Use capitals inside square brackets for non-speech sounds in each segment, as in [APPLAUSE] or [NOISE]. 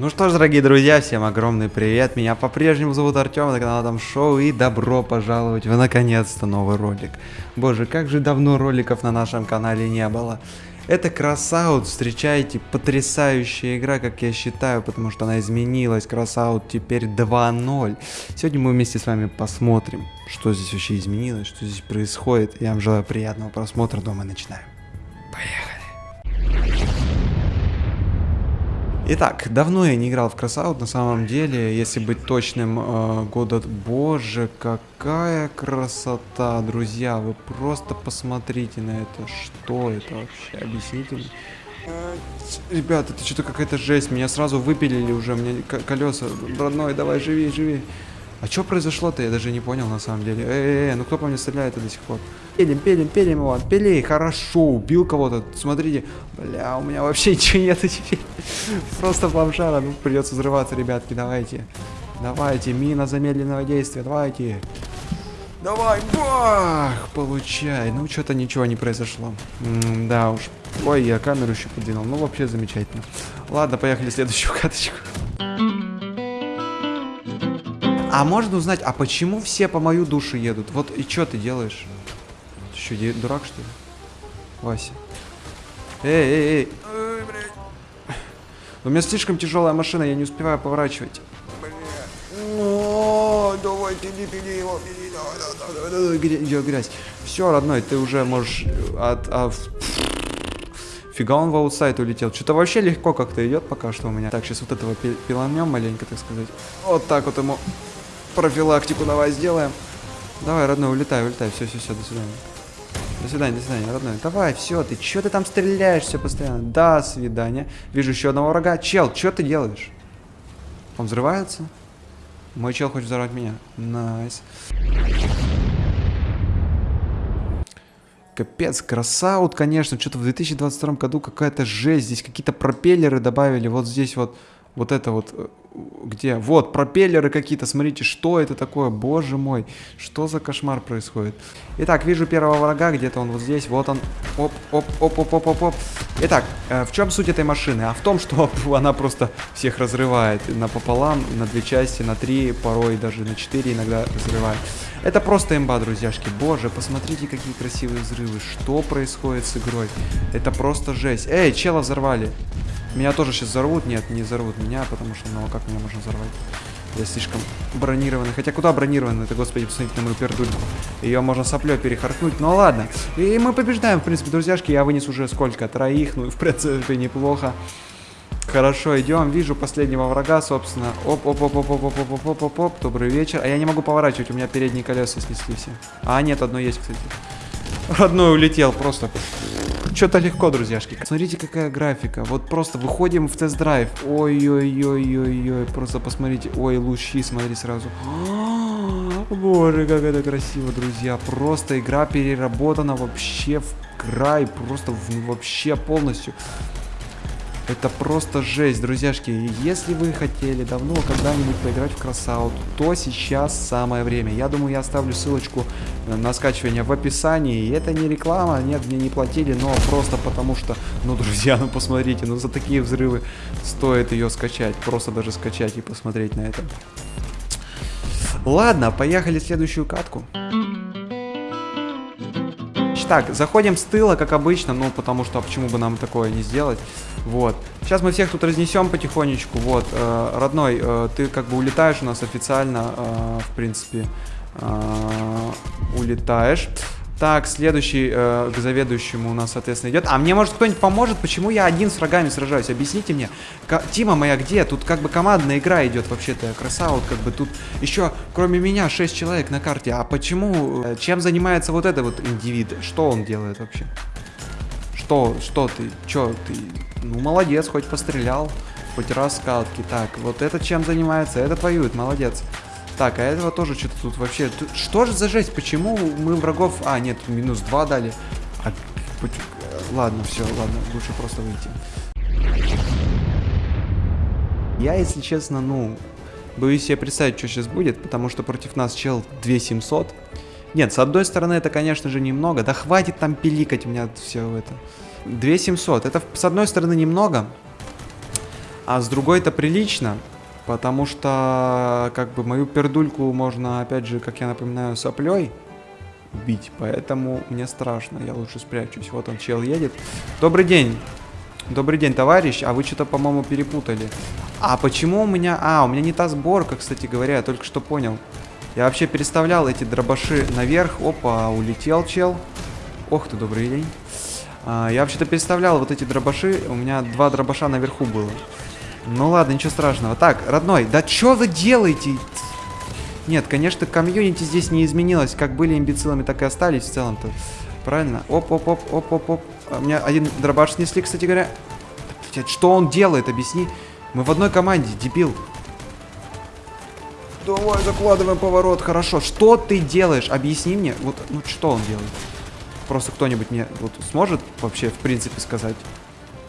Ну что ж, дорогие друзья, всем огромный привет. Меня по-прежнему зовут Артем, это канал Там Шоу, и добро пожаловать в наконец-то новый ролик. Боже, как же давно роликов на нашем канале не было. Это Crossout, встречайте, потрясающая игра, как я считаю, потому что она изменилась. Crossout теперь 2.0. Сегодня мы вместе с вами посмотрим, что здесь вообще изменилось, что здесь происходит. Я вам желаю приятного просмотра, а мы начинаем. Поехали. Итак, давно я не играл в Красаут, на самом деле, если быть точным, э, года... Боже, какая красота, друзья, вы просто посмотрите на это, что это вообще, объясните мне. Э, ребят, это что-то какая-то жесть, меня сразу выпилили уже, меня колеса, родной, давай, живи, живи. А что произошло-то, я даже не понял на самом деле. Эй, эй, ну кто по мне стреляет до сих пор? Пилим, пилим, пилим его, пилей, хорошо, убил кого-то. Смотрите, бля, у меня вообще [LAUGHS] ничего нет теперь. Просто бомжара, ну придется взрываться, ребятки, давайте. Давайте, мина замедленного действия, давайте. Давай, бах, получай. Ну, что-то ничего не произошло. М да уж. Ой, я камеру еще подвинул. Ну, вообще замечательно. Ладно, поехали следующую каточку. А можно узнать, а почему все по мою душу едут? Вот и что ты делаешь? Ты что, дурак что ли? Вася. Эй, эй, эй. Ой, У меня слишком тяжелая машина, я не успеваю поворачивать. О, давай, пили, пили его, пили, давай, давай, давай, грязь. Все, родной, ты уже можешь от... от... Фига он в аутсайд улетел. Что-то вообще легко как-то идет пока что у меня. Так, сейчас вот этого пиланем маленько, так сказать. Вот так вот ему профилактику давай сделаем. Давай, родной, улетай, улетай. Все, все, все, до свидания. До свидания, до свидания, родной. Давай, все, ты что ты там стреляешься постоянно? До свидания. Вижу еще одного врага. Чел, что ты делаешь? Он взрывается? Мой чел хочет взорвать меня. Nice. Капец, Crossout, конечно. Что-то в 2022 году какая-то жесть. Здесь какие-то пропеллеры добавили. Вот здесь вот вот это вот, э, где? Вот, пропеллеры какие-то, смотрите, что это такое, боже мой, что за кошмар происходит. Итак, вижу первого врага, где-то он вот здесь, вот он, оп, оп, оп, оп, оп, оп. Итак, э, в чем суть этой машины? А в том, что [LAUGHS] она просто всех разрывает напополам, на две части, на три, порой даже на четыре иногда разрывает. Это просто имба, друзьяшки. Боже, посмотрите, какие красивые взрывы. Что происходит с игрой? Это просто жесть. Эй, чела взорвали. Меня тоже сейчас взорвут. Нет, не взорвут меня, потому что, ну, а как меня можно взорвать? Я слишком бронированный. Хотя куда бронированный? Это, господи, посмотрите на мою пердульку. Ее можно соплей перехаркнуть. Ну ладно. И мы побеждаем, в принципе, друзьяшки. Я вынес уже сколько? Троих. Ну, в принципе, неплохо. Хорошо, идем. Вижу последнего врага, собственно. Оп, оп, оп, оп, оп, оп, оп, оп, оп, оп, оп. Добрый вечер. А я не могу поворачивать, у меня передние колеса снесли все. А, нет, одно есть, кстати. Родной улетел просто. Что-то легко, друзьяшки. Смотрите, какая графика. Вот просто выходим в тест-драйв. Ой-ой-ой-ой-ой. Просто посмотрите. Ой, лучи, смотри сразу. Боже, как это красиво, друзья. Просто игра переработана вообще в край. Просто в, вообще полностью. Это просто жесть, друзьяшки. Если вы хотели давно когда-нибудь поиграть в Красаут, то сейчас самое время. Я думаю, я оставлю ссылочку на скачивание в описании. И это не реклама, нет, мне не платили, но просто потому что, ну, друзья, ну посмотрите, ну за такие взрывы стоит ее скачать. Просто даже скачать и посмотреть на это. Ладно, поехали в следующую катку. Так, заходим с тыла, как обычно, ну, потому что, а почему бы нам такое не сделать? Вот. Сейчас мы всех тут разнесем потихонечку, вот. Э, родной, э, ты как бы улетаешь у нас официально, э, в принципе, э, улетаешь. Так, следующий э, к заведующему у нас, соответственно, идет. А мне, может, кто-нибудь поможет? Почему я один с врагами сражаюсь? Объясните мне. К Тима моя где? Тут как бы командная игра идет вообще-то. Красавут, как бы тут еще, кроме меня, 6 человек на карте. А почему? Э, чем занимается вот этот вот индивид? Что он делает вообще? Что? Что ты? Че ты? Ну, молодец, хоть пострелял. Хоть раз скалки. Так, вот это чем занимается? Это воюет, молодец. Так, а этого тоже что-то тут вообще... Что же за жесть? Почему мы врагов... А, нет, минус 2 дали. А, ладно, все, ладно, лучше просто выйти. Я, если честно, ну, боюсь себе представить, что сейчас будет, потому что против нас чел 2700. Нет, с одной стороны, это, конечно же, немного. Да хватит там пиликать у меня все это. 2700. Это, с одной стороны, немного. А с другой это прилично, потому что, как бы, мою пердульку можно, опять же, как я напоминаю, соплей бить, поэтому мне страшно, я лучше спрячусь. Вот он, чел едет. Добрый день. Добрый день, товарищ. А вы что-то, по-моему, перепутали. А почему у меня... А, у меня не та сборка, кстати говоря, я только что понял. Я вообще переставлял эти дробаши наверх. Опа, улетел чел. Ох ты, добрый день. А, я вообще-то переставлял вот эти дробаши. У меня два дробаша наверху было. Ну ладно, ничего страшного. Так, родной, да что вы делаете? Нет, конечно, комьюнити здесь не изменилось. Как были имбецилами, так и остались в целом-то. Правильно? Оп-оп-оп-оп-оп-оп. А, меня один дробаш снесли, кстати говоря. Что он делает, объясни. Мы в одной команде, дебил. Давай закладываем поворот, хорошо. Что ты делаешь? Объясни мне. Вот, ну что он делает? Просто кто-нибудь мне вот сможет вообще в принципе сказать?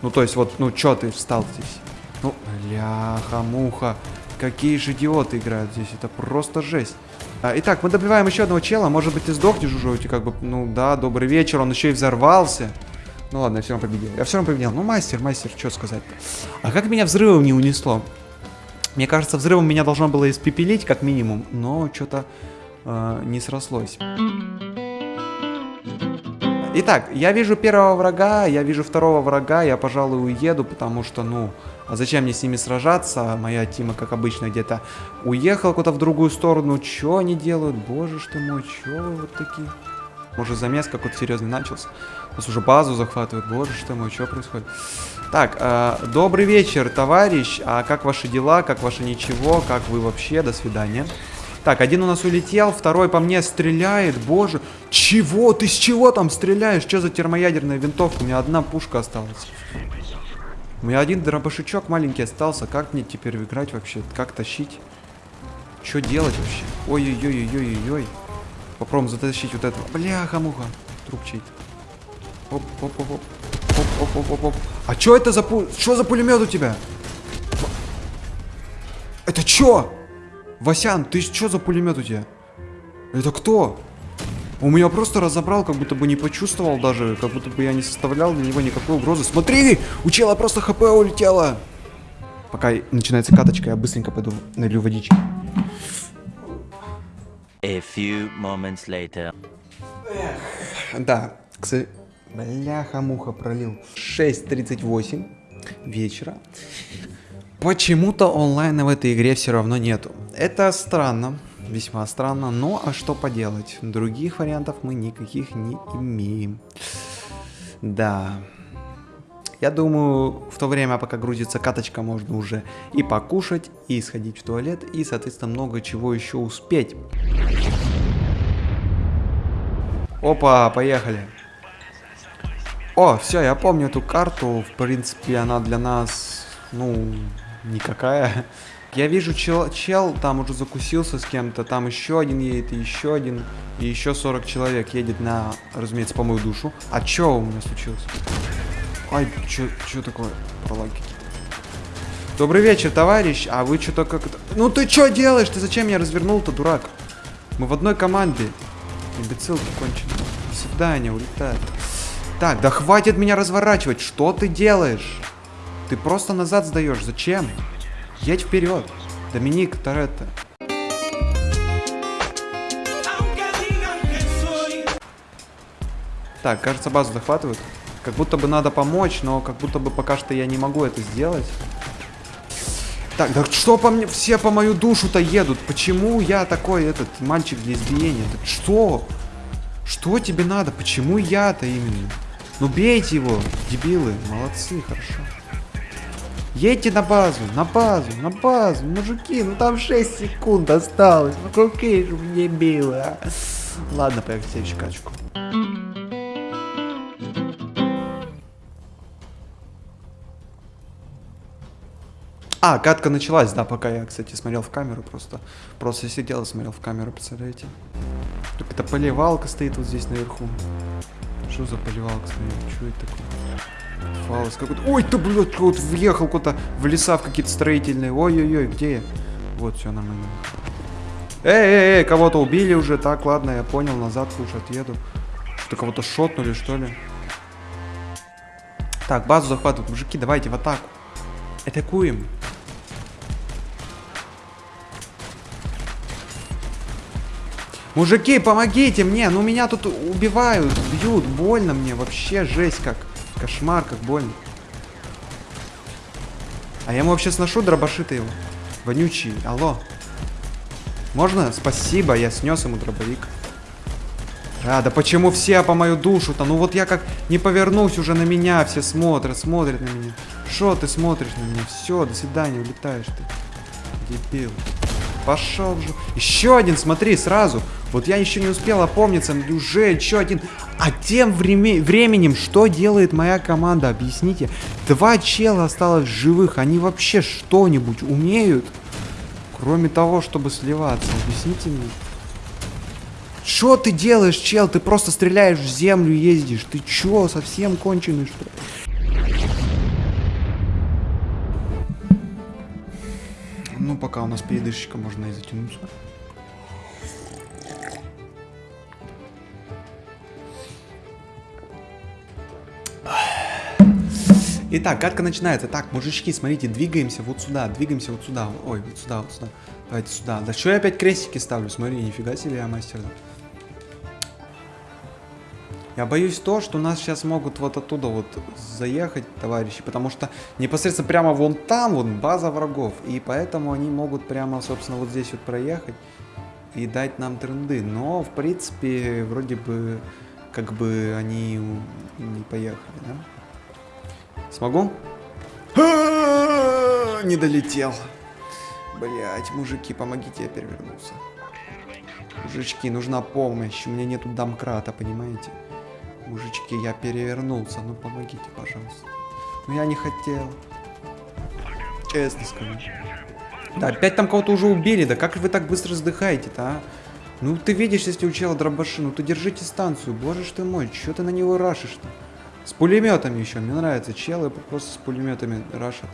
Ну то есть вот, ну что ты встал здесь? Ну, ляха-муха. Какие же идиоты играют здесь. Это просто жесть. А, итак, мы добиваем еще одного чела. Может быть, ты сдохнешь уже, тебя как бы, ну да, добрый вечер. Он еще и взорвался. Ну ладно, я все равно победил. Я все равно победил. Ну, мастер, мастер, что сказать-то. А как меня взрывом не унесло? Мне кажется, взрывом меня должно было испепелить, как минимум. Но что-то э, не срослось. Итак, я вижу первого врага, я вижу второго врага, я, пожалуй, уеду, потому что, ну, а зачем мне с ними сражаться? Моя Тима, как обычно, где-то уехала куда-то в другую сторону. Чё они делают? Боже ты мой, чё вы вот такие? Может, замес какой-то серьезный начался? У нас уже базу захватывают. Боже ты мой, что происходит? Так, э, добрый вечер, товарищ. А как ваши дела? Как ваше ничего? Как вы вообще? До свидания. Так, один у нас улетел, второй по мне стреляет. Боже, чего? Ты с чего там стреляешь? Что за термоядерная винтовка? У меня одна пушка осталась. У меня один дробашичок маленький остался. Как мне теперь играть вообще? Как тащить? Что делать вообще? Ой-ой-ой-ой-ой-ой. Попробуем затащить вот этого. Бляха-муха. Труп чей-то. Оп-оп-оп-оп. Оп-оп-оп-оп. А что это за пу... Что за пулемет у тебя? Это что? Васян, ты что за пулемет у тебя? Это кто? У меня просто разобрал, как будто бы не почувствовал даже, как будто бы я не составлял для него никакой угрозы. Смотри, у чела просто хп улетело. Пока начинается каточка, я быстренько пойду налью водички. A few moments later. Да, кстати, бляха-муха пролил. 6.38 вечера. Почему-то онлайна в этой игре все равно нету. Это странно, весьма странно, но а что поделать? Других вариантов мы никаких не имеем. Да. Я думаю, в то время, пока грузится каточка, можно уже и покушать, и сходить в туалет, и, соответственно, много чего еще успеть. Опа, поехали. О, все, я помню эту карту. В принципе, она для нас, ну, никакая. Я вижу чел, чел там уже закусился с кем-то, там еще один едет, и еще один, и еще 40 человек едет на, разумеется, по мою душу. А что у меня случилось? Ай, что такое? Пролаги какие-то. Добрый вечер, товарищ. А вы что-то как-то... Ну ты что делаешь? Ты зачем меня развернул-то, дурак? Мы в одной команде. Имбецил конченый. До свидания, улетает. Так, да хватит меня разворачивать. Что ты делаешь? Ты просто назад сдаешь. Зачем? Едь вперед. Доминик Торетто. Так, кажется, базу захватывают. Как будто бы надо помочь, но как будто бы пока что я не могу это сделать. Так, да что по мне, все по мою душу-то едут? Почему я такой, этот, мальчик для избиения? Это что? Что тебе надо? Почему я-то именно? Ну бейте его, дебилы. Молодцы, хорошо. Едьте на базу, на базу, на базу, мужики, ну там 6 секунд осталось. Ну какие же мне мило? Ладно, поехали следующую качку. А, катка началась, да, пока я, кстати, смотрел в камеру просто. Просто сидел и смотрел в камеру, представляете? Так это поливалка стоит вот здесь наверху. Что за поливалка стоит? Что это такое? Фаус какой-то. Ой, ты, блядь, вот въехал куда-то в леса в какие-то строительные. Ой-ой-ой, где я? Вот, все нормально. Эй, эй, эй, кого-то убили уже. Так, ладно, я понял, назад лучше отъеду. Что кого-то шотнули, что ли? Так, базу захватывают. Мужики, давайте в атаку. Атакуем. Мужики, помогите мне, ну меня тут убивают, бьют, больно мне, вообще жесть как. Кошмар, как больно. А я ему вообще сношу дробаши-то его. Вонючий, алло. Можно? Спасибо, я снес ему дробовик. А, да почему все по мою душу-то? Ну вот я как не повернусь уже на меня, все смотрят, смотрят на меня. Что ты смотришь на меня? Все, до свидания, улетаешь ты. Дебил. Пошел же. Еще один, смотри, сразу. Вот я еще не успел опомниться, уже еще один. А тем време временем, что делает моя команда? Объясните. Два чела осталось живых. Они вообще что-нибудь умеют? Кроме того, чтобы сливаться. Объясните мне. Что ты делаешь, чел? Ты просто стреляешь в землю ездишь. Ты чё, совсем конченый, что ли? Ну, пока у нас передышечка, можно и затянуться. Итак, катка начинается. Так, мужички, смотрите, двигаемся вот сюда, двигаемся вот сюда. Ой, вот сюда, вот сюда. Давайте сюда. Да что я опять крестики ставлю? Смотри, нифига себе я мастер. Я боюсь то, что нас сейчас могут вот оттуда вот заехать, товарищи, потому что непосредственно прямо вон там вот база врагов, и поэтому они могут прямо, собственно, вот здесь вот проехать и дать нам тренды. Но, в принципе, вроде бы, как бы они не поехали, да? Смогу? Не долетел. Блять, мужики, помогите, я перевернулся. Мужички, нужна помощь. У меня нету домкрата, понимаете? Мужички, я перевернулся. Ну помогите, пожалуйста. Ну я не хотел. Честно скажу. Да, опять там кого-то уже убили. Да как вы так быстро сдыхаете-то, а? Ну ты видишь, если у чела дробаши, ну ты держите станцию. Боже ж ты мой, что ты на него рашишь-то? С пулеметами еще. Мне нравится. Челы просто с пулеметами рашат.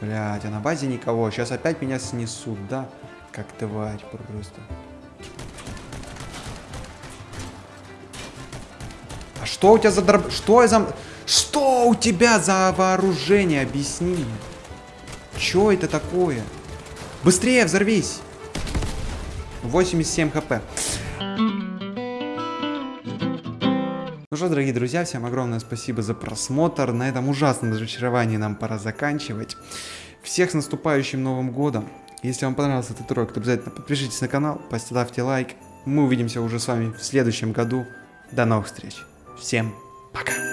Блять, а на базе никого. Сейчас опять меня снесут, да? Как тварь просто. А что у тебя за дроб... Что за... Что у тебя за вооружение? Объясни мне. Что это такое? Быстрее взорвись. 87 хп. Что, дорогие друзья, всем огромное спасибо за просмотр. На этом ужасном разочаровании нам пора заканчивать. Всех с наступающим Новым Годом. Если вам понравился этот урок, то обязательно подпишитесь на канал, поставьте лайк. Мы увидимся уже с вами в следующем году. До новых встреч. Всем пока.